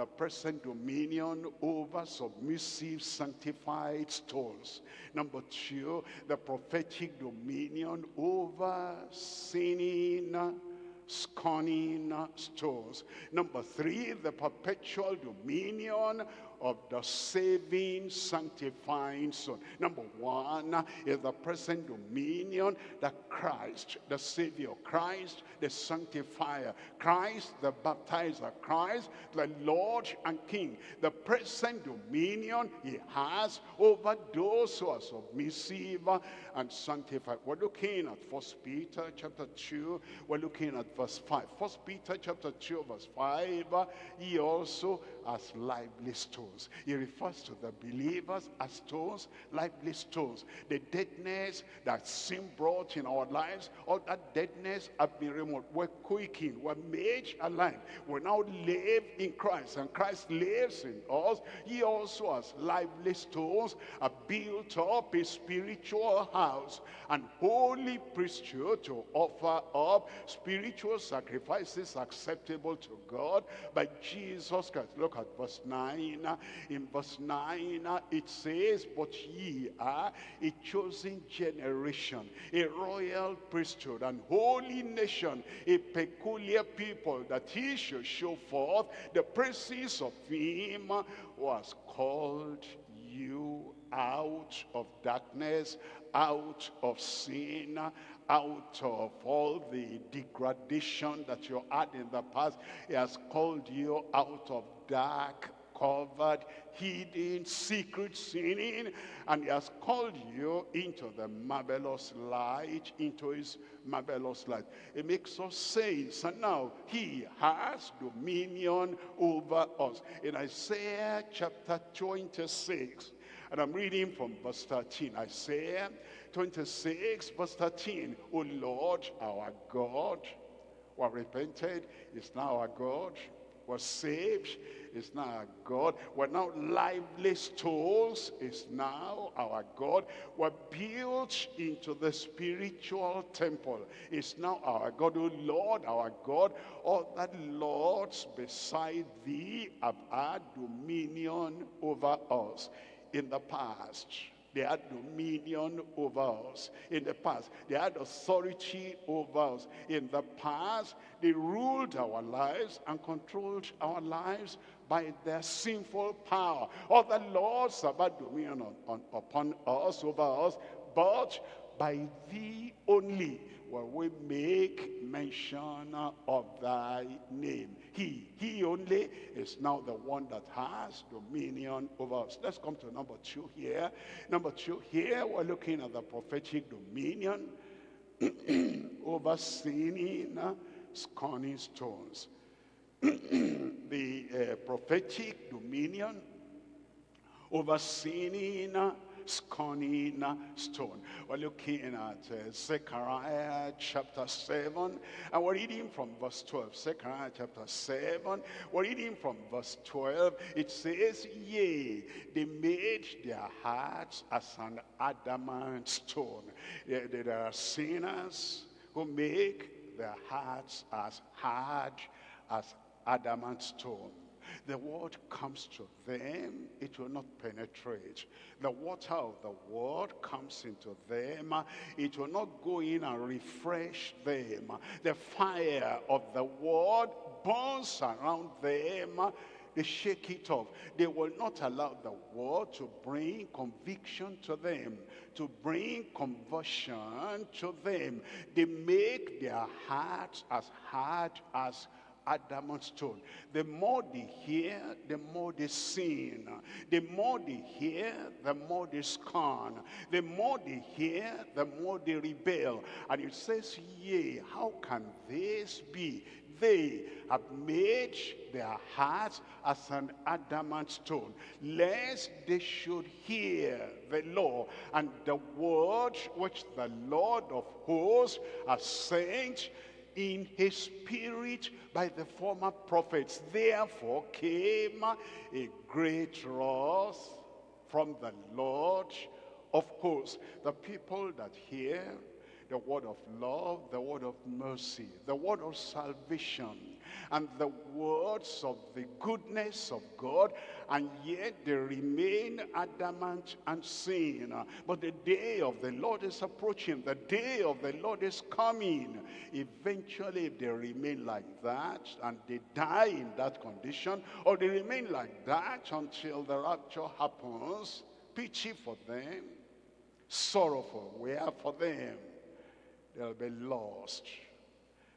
the present dominion over submissive sanctified stones. Number two, the prophetic dominion over sinning scorning stones. Number three, the perpetual dominion of the saving, sanctifying Son. Number one is the present dominion that Christ, the Savior, Christ, the Sanctifier, Christ, the Baptizer, Christ, the Lord and King. The present dominion he has over those who are submissive and sanctified. We're looking at First Peter chapter 2. We're looking at verse 5. First Peter chapter 2 verse 5. He also has lively stones stones. He refers to the believers as stones, lively stones. The deadness that sin brought in our lives, all that deadness have been removed. We're quaking, we're made alive. We now live in Christ, and Christ lives in us. He also has lively stones, are built up a spiritual house and holy priesthood to offer up spiritual sacrifices acceptable to God by Jesus Christ. Look at verse 9 in verse 9 uh, it says but ye are a chosen generation a royal priesthood and holy nation a peculiar people that he should show forth the praises of him who has called you out of darkness, out of sin, out of all the degradation that you had in the past. He has called you out of dark covered, hidden, secret sinning, and he has called you into the marvelous light, into his marvelous light. It makes us saints, and now he has dominion over us. In Isaiah chapter 26, and I'm reading from verse 13. Isaiah 26, verse 13. O Lord, our God, who have repented, is now our God was saved is now our God. We're now lively stones is now our God. We're built into the spiritual temple is now our God. O Lord, our God, all that lords beside thee have had dominion over us in the past they had dominion over us in the past. They had authority over us in the past. They ruled our lives and controlled our lives by their sinful power. Other laws about dominion on, on, upon us, over us, but by thee only will we make mention of thy name. He, he only is now the one that has dominion over us. Let's come to number two here. Number two here, we're looking at the prophetic dominion over sinning, scorning stones. the uh, prophetic dominion over sinning, scorning stone. We're looking at uh, Zechariah chapter 7, and we're reading from verse 12. Zechariah chapter 7, we're reading from verse 12. It says, Yea, they made their hearts as an adamant stone. There, there are sinners who make their hearts as hard as adamant stone. The word comes to them, it will not penetrate. The water of the word comes into them, it will not go in and refresh them. The fire of the word burns around them, they shake it off. They will not allow the word to bring conviction to them, to bring conversion to them. They make their hearts as hard as adamant stone. The more they hear, the more they sin. The more they hear, the more they scorn. The more they hear, the more they rebel. And it says, yea, how can this be? They have made their hearts as an adamant stone, lest they should hear the law and the word which the Lord of hosts has sent in his spirit by the former prophets. Therefore came a great wrath from the Lord of hosts. The people that hear the word of love, the word of mercy, the word of salvation, and the words of the goodness of God, and yet they remain adamant and sin. But the day of the Lord is approaching. The day of the Lord is coming. Eventually, if they remain like that, and they die in that condition, or they remain like that until the rapture happens, pity for them, sorrowful, we are for them. They'll be lost.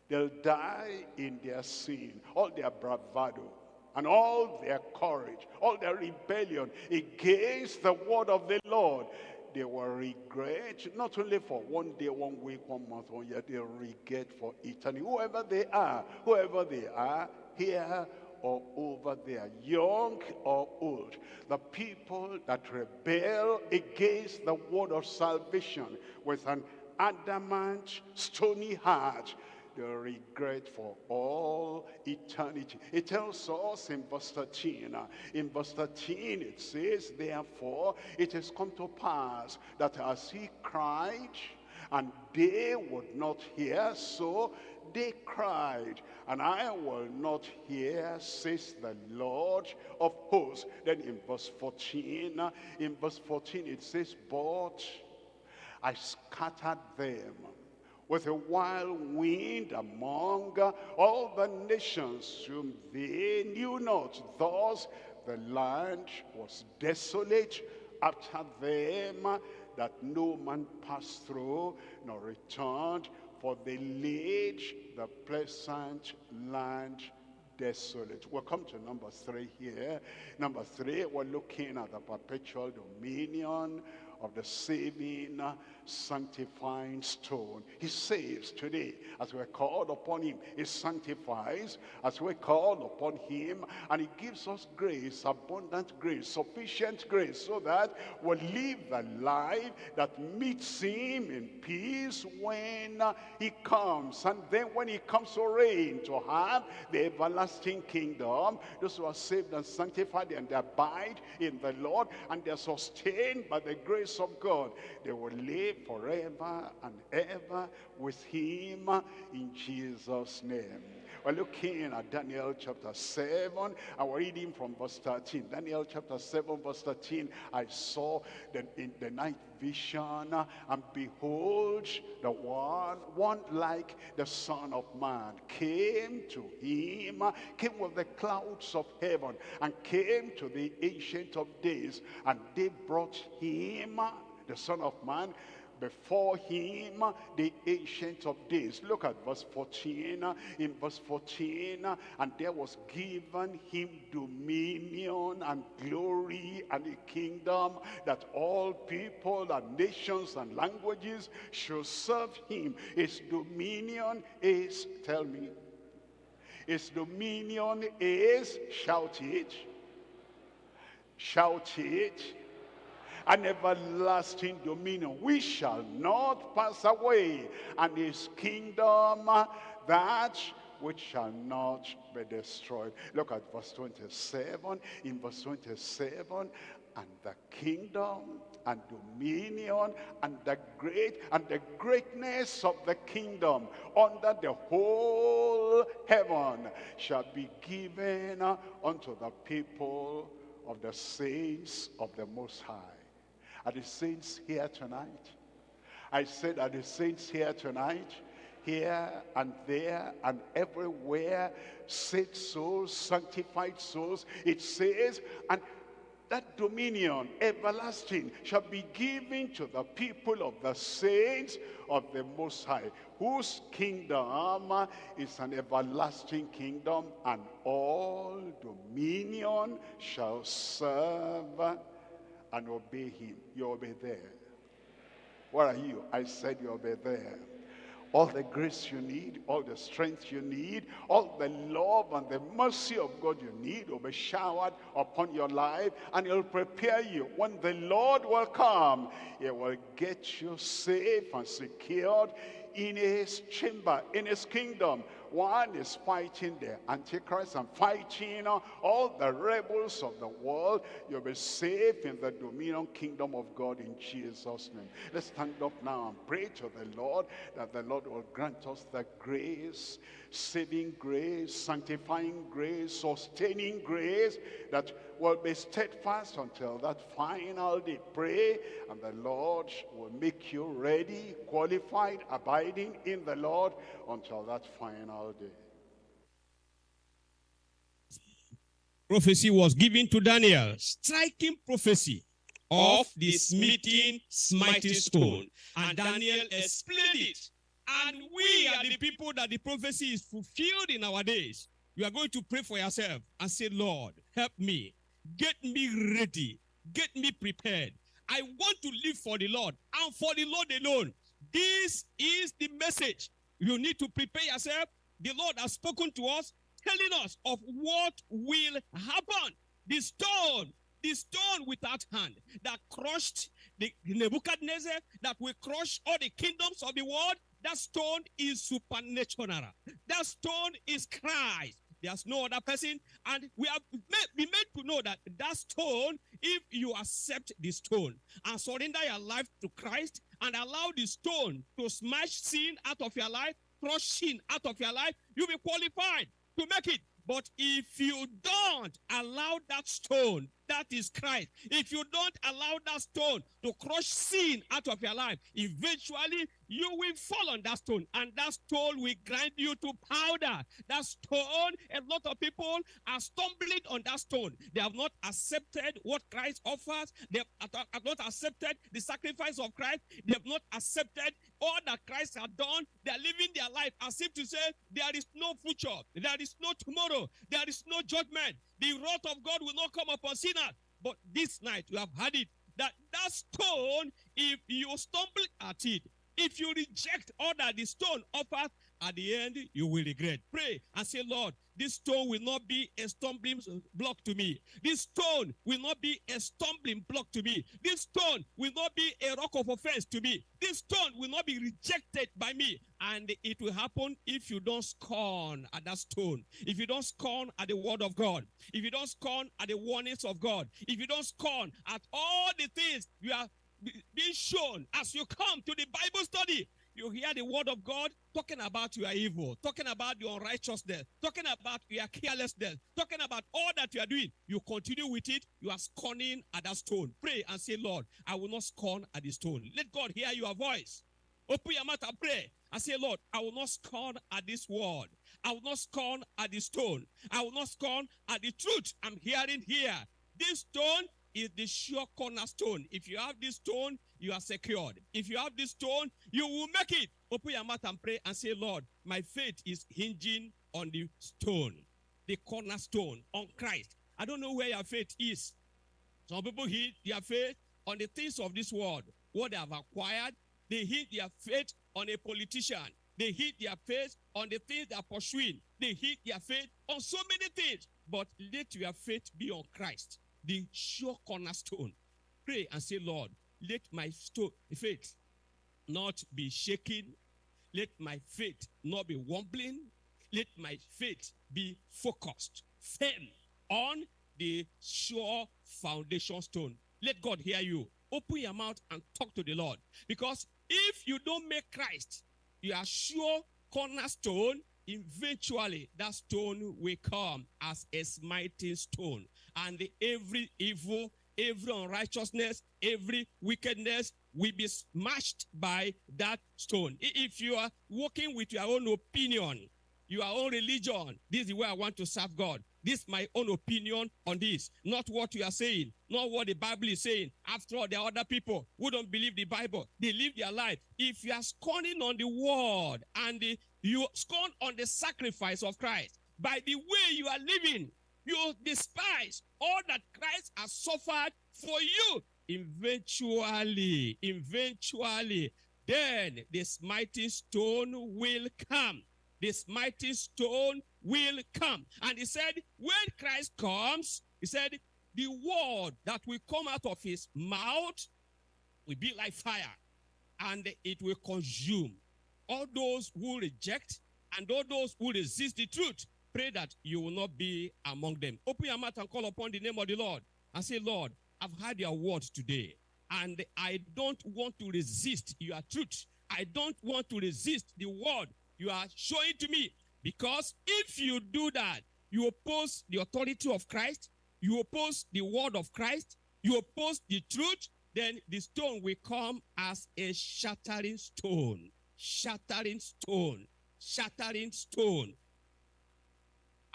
They'll die in their sin, all their bravado, and all their courage, all their rebellion against the word of the Lord. They will regret, not only for one day, one week, one month, one year, they'll regret for eternity. Whoever they are, whoever they are, here or over there, young or old, the people that rebel against the word of salvation with an adamant, stony heart, the regret for all eternity. It tells us in verse 13, uh, in verse 13 it says, Therefore it has come to pass that as he cried, and they would not hear, so they cried, and I will not hear, says the Lord of hosts. Then in verse 14, uh, in verse 14 it says, But I scattered them with a wild wind among all the nations whom they knew not. Thus the land was desolate after them, that no man passed through nor returned, for they laid the pleasant land desolate. We'll come to number three here. Number three, we're looking at the perpetual dominion of the saving, sanctifying stone. He saves today as we're called upon him. He sanctifies as we're called upon him. And he gives us grace, abundant grace, sufficient grace so that we'll live the life that meets him in peace when he comes. And then when he comes to reign, to have the everlasting kingdom, those who are saved and sanctified and abide in the Lord and they're sustained by the grace grace of God, they will live forever and ever with him in Jesus' name. We're looking at Daniel chapter 7, and we're reading from verse 13. Daniel chapter 7, verse 13. I saw that in the night vision, and behold, the one, one like the Son of Man, came to him, came with the clouds of heaven, and came to the Ancient of Days, and they brought him, the Son of Man, before him the ancient of days. Look at verse 14 in verse 14 and there was given him dominion and glory and a kingdom that all people and nations and languages should serve him. His dominion is tell me his dominion is shout it shout it an everlasting dominion. We shall not pass away, and his kingdom that which shall not be destroyed. Look at verse 27. In verse 27, and the kingdom and dominion and the great and the greatness of the kingdom under the whole heaven shall be given unto the people of the saints of the Most High. Are the saints here tonight? I said, are the saints here tonight? Here and there and everywhere, saved souls, sanctified souls. It says, and that dominion, everlasting, shall be given to the people of the saints of the Most High, whose kingdom is an everlasting kingdom, and all dominion shall serve and obey him. You'll be there. Where are you? I said you'll be there. All the grace you need, all the strength you need, all the love and the mercy of God you need will be showered upon your life and it'll prepare you. When the Lord will come, he will get you safe and secured in his chamber, in his kingdom, One is fighting the Antichrist and fighting uh, all the rebels of the world. You'll be safe in the dominion kingdom of God in Jesus' name. Let's stand up now and pray to the Lord that the Lord will grant us the grace, saving grace, sanctifying grace, sustaining grace, that will be steadfast until that final day. Pray, and the Lord will make you ready, qualified, abiding in the Lord until that final day. prophecy was given to Daniel, striking prophecy of the smiting, smiting stone. And Daniel explained it. And we are the people that the prophecy is fulfilled in our days. You are going to pray for yourself and say, Lord, help me. Get me ready. Get me prepared. I want to live for the Lord and for the Lord alone. This is the message. You need to prepare yourself. The Lord has spoken to us, telling us of what will happen. The stone, the stone without hand that crushed the Nebuchadnezzar, that will crush all the kingdoms of the world. That stone is supernatural. That stone is Christ. There's no other person. And we have made, been made to know that that stone, if you accept the stone and surrender your life to Christ and allow the stone to smash sin out of your life, crush sin out of your life, you'll be qualified to make it. But if you don't allow that stone, that is Christ. If you don't allow that stone to crush sin out of your life, eventually you will fall on that stone and that stone will grind you to powder. That stone, a lot of people are stumbling on that stone. They have not accepted what Christ offers. They have not accepted the sacrifice of Christ. They have not accepted all that Christ has done. They are living their life as if to say there is no future. There is no tomorrow. There is no judgment. The wrath of God will not come upon sinners. But this night you have had it that that stone, if you stumble at it, if you reject all that the stone offers, at the end, you will regret. Pray and say, Lord, this stone will not be a stumbling block to me. This stone will not be a stumbling block to me. This stone will not be a rock of offense to me. This stone will not be rejected by me. And it will happen if you don't scorn at that stone. If you don't scorn at the word of God. If you don't scorn at the warnings of God. If you don't scorn at all the things you are being shown as you come to the Bible study. You hear the word of God talking about your evil, talking about your unrighteousness, talking about your carelessness, talking about all that you are doing. You continue with it, you are scorning at that stone. Pray and say, Lord, I will not scorn at the stone. Let God hear your voice. Open your mouth and pray and say, Lord, I will not scorn at this word. I will not scorn at the stone. I will not scorn at the truth I'm hearing here. This stone is the sure cornerstone. If you have this stone, you are secured. If you have this stone, you will make it. Open your mouth and pray and say, Lord, my faith is hinging on the stone, the cornerstone, on Christ. I don't know where your faith is. Some people hit their faith on the things of this world, what they have acquired. They hit their faith on a politician. They hit their faith on the things they are pursuing. They hit their faith on so many things. But let your faith be on Christ the sure cornerstone. Pray and say, Lord, let my faith not be shaken. Let my faith not be wobbling. Let my faith be focused, firm on the sure foundation stone. Let God hear you. Open your mouth and talk to the Lord. Because if you don't make Christ your sure cornerstone, eventually that stone will come as a smiting stone and every evil every unrighteousness every wickedness will be smashed by that stone. If you are working with your own opinion your own religion this is where i want to serve god. This is my own opinion on this not what you are saying not what the bible is saying. After all there are other people who don't believe the bible. They live their life. If you are scorning on the word and the you scorn on the sacrifice of Christ. By the way you are living, you despise all that Christ has suffered for you. Eventually, eventually, then this mighty stone will come. This mighty stone will come. And he said, when Christ comes, he said, the word that will come out of his mouth will be like fire and it will consume all those who reject And all those who resist the truth, pray that you will not be among them. Open your mouth and call upon the name of the Lord and say, Lord, I've heard your word today, and I don't want to resist your truth. I don't want to resist the word you are showing to me. Because if you do that, you oppose the authority of Christ, you oppose the word of Christ, you oppose the truth, then the stone will come as a shattering stone. Shattering stone. Shattering stone.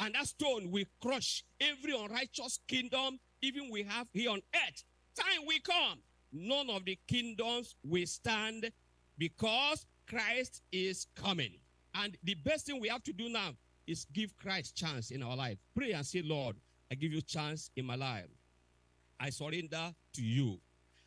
And that stone will crush every unrighteous kingdom, even we have here on earth. Time will come. None of the kingdoms will stand because Christ is coming. And the best thing we have to do now is give Christ chance in our life. Pray and say, Lord, I give you chance in my life. I surrender to you.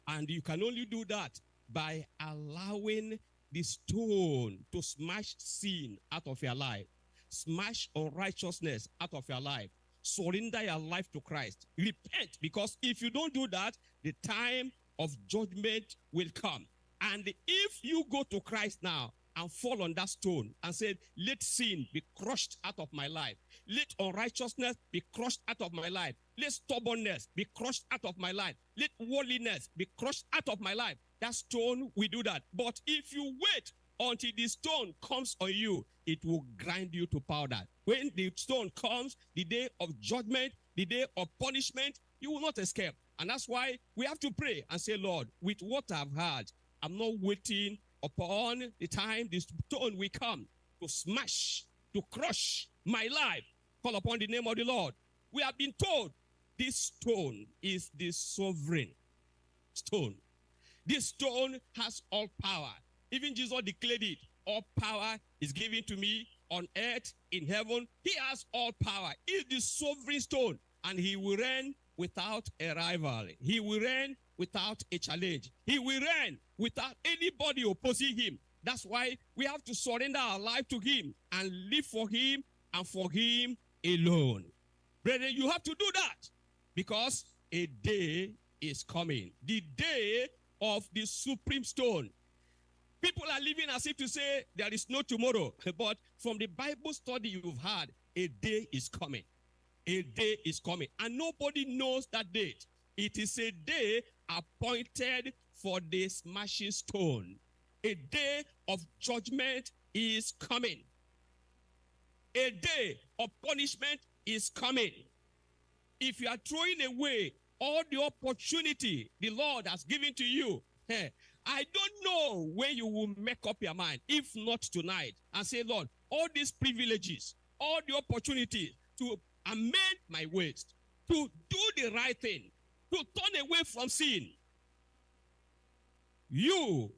And you can only do that by allowing the stone to smash sin out of your life, smash unrighteousness out of your life. Surrender your life to Christ. Repent, because if you don't do that, the time of judgment will come. And if you go to Christ now and fall on that stone and say, Let sin be crushed out of my life, let unrighteousness be crushed out of my life, let stubbornness be crushed out of my life, let worldliness be crushed out of my life. That stone will do that. But if you wait until the stone comes on you, it will grind you to powder. When the stone comes, the day of judgment, the day of punishment, you will not escape. And that's why we have to pray and say, Lord, with what I've heard, I'm not waiting upon the time this stone will come to smash, to crush my life. Call upon the name of the Lord. We have been told this stone is the sovereign stone. This stone has all power. Even Jesus declared it. All power is given to me on earth, in heaven. He has all power. He is the sovereign stone, and he will reign without a rival. He will reign without a challenge. He will reign without anybody opposing him. That's why we have to surrender our life to him and live for him and for him alone. Brethren, you have to do that because a day is coming. The day of the supreme stone. People are living as if to say there is no tomorrow. But from the Bible study you've had, a day is coming. A day is coming. And nobody knows that date. It is a day appointed for the smashing stone. A day of judgment is coming. A day of punishment is coming. If you are throwing away all the opportunity the Lord has given to you, eh, I don't know when you will make up your mind, if not tonight, and say, Lord, all these privileges, all the opportunities to amend my ways, to do the right thing, to turn away from sin. You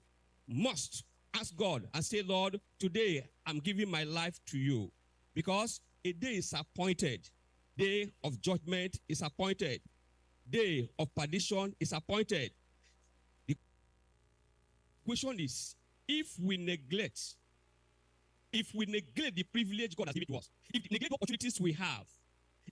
must ask God and say, Lord, today I'm giving my life to you because a day is appointed. Day of judgment is appointed. Day of perdition is appointed. Question is, if we neglect, if we neglect the privilege God has given to us, if we neglect the opportunities we have,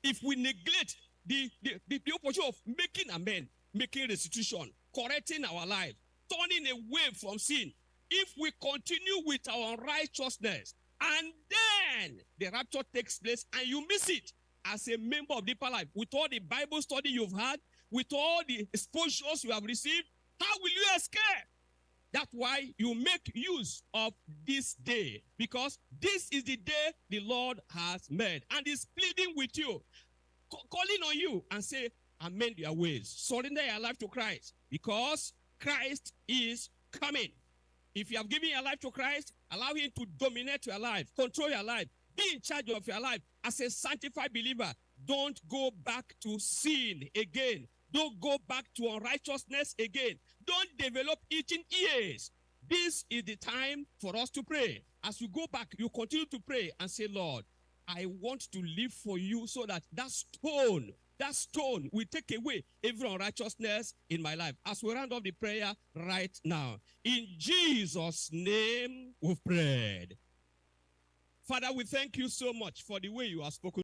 if we neglect the, the, the, the opportunity of making amend, making restitution, correcting our life, turning away from sin, if we continue with our righteousness, and then the rapture takes place and you miss it as a member of deeper life, with all the Bible study you've had, with all the exposures you have received, how will you escape? That's why you make use of this day because this is the day the Lord has made and is pleading with you, calling on you and say, amend your ways, surrender your life to Christ because Christ is coming. If you have given your life to Christ, allow him to dominate your life, control your life, be in charge of your life. As a sanctified believer, don't go back to sin again. Don't go back to unrighteousness again. Don't develop itching ears. This is the time for us to pray. As you go back, you continue to pray and say, Lord, I want to live for you so that that stone, that stone will take away every unrighteousness in my life. As we round off the prayer right now, in Jesus' name we've prayed. Father, we thank you so much for the way you have spoken.